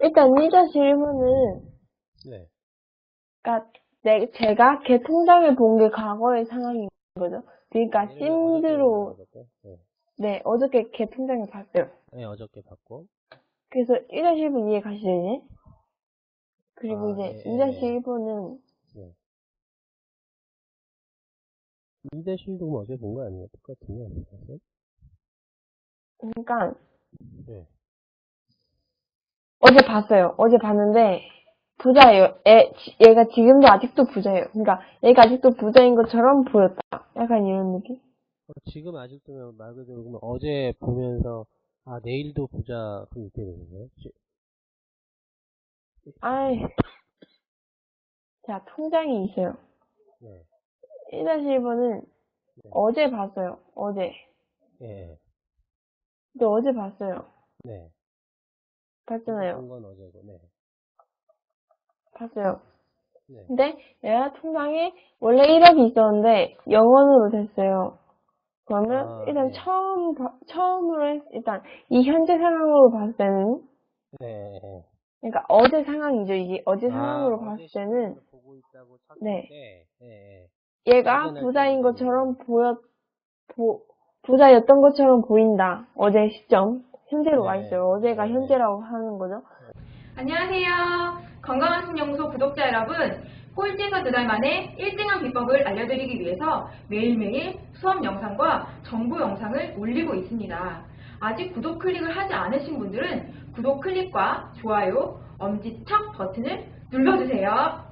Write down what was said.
일단 1-1번은, 네. 그니까, 내, 제가 걔 통장을 본 게 과거의 상황인 거죠. 그러니까, 심드로? 네. 네, 어저께 걔 통장을 봤어요. 네, 어저께 봤고. 그래서 1-1번 이해 가시죠, 이제? 그리고 아, 이제 예, 예, 예. 2-1번은, 네. 2대실도 어제 본 거 아니에요? 똑같은데, 안 봤어요? 그러니까, 네. 어제 봤어요. 어제 봤는데, 부자예요. 애, 지- 얘가 지금도 아직도 부자예요. 그러니까, 얘가 아직도 부자인 것처럼 보였다. 약간 이런 느낌? 어, 지금 아직도 말 그대로 그러면 어제 보면서, 아, 내일도 부자, 그럼 이렇게 되는 거예요? 지- 아이. 자, 통장이 있어요. 네. 1-1번은 네. 어제 봤어요. 어제. 예. 근데 어제 봤어요. 네. 봤잖아요. 본 건 어제고, 네. 봤어요. 네. 근데 얘가 통장에 원래 1억이 있었는데 0원으로 됐어요. 그러면 아, 일단 네. 처음 봐- 처음으로 했- 일단 이 현재 상황으로 봤을 때는 네. 네. 그러니까 어제 상황이죠. 이게 어제 아, 상황으로 봤을 때는 네. 때, 예, 예. 얘가 부자인 좀 것처럼 보였 보, 부자였던 것처럼 보인다. 어제 시점 현재로 와 네. 있어요. 어제가 네. 현재라고 하는 거죠. 안녕하세요. 건강한 신연구소 구독자 여러분. 꼴찌에서 두 달 만에 1등한 비법을 알려드리기 위해서 매일매일 수업 영상과 정보 영상을 올리고 있습니다. 아직 구독 클릭을 하지 않으신 분들은 구독 클릭과 좋아요, 엄지척 버튼을 눌러주세요.